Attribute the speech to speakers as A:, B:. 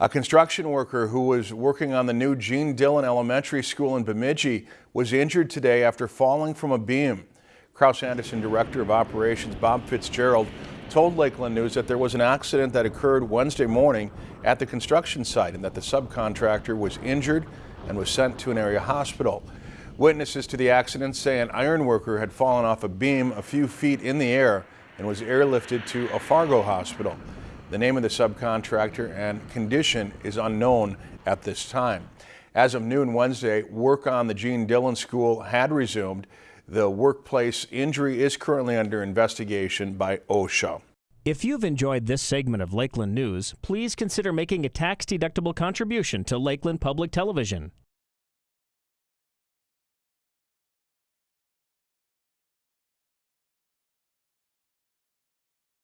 A: A construction worker who was working on the new Gene Dillon Elementary School in Bemidji was injured today after falling from a beam. Kraus-Anderson Director of Operations Bob Fitzgerald told Lakeland News that there was an accident that occurred Wednesday morning at the construction site and that the subcontractor was injured and was sent to an area hospital. Witnesses to the accident say an iron worker had fallen off a beam a few feet in the air and was airlifted to a Fargo hospital. The name of the subcontractor and condition is unknown at this time. As of noon Wednesday, work on the Gene Dillon School had resumed. The workplace injury is currently under investigation by OSHA.
B: If you've enjoyed this segment of Lakeland News, please consider making a tax-deductible contribution to Lakeland Public Television.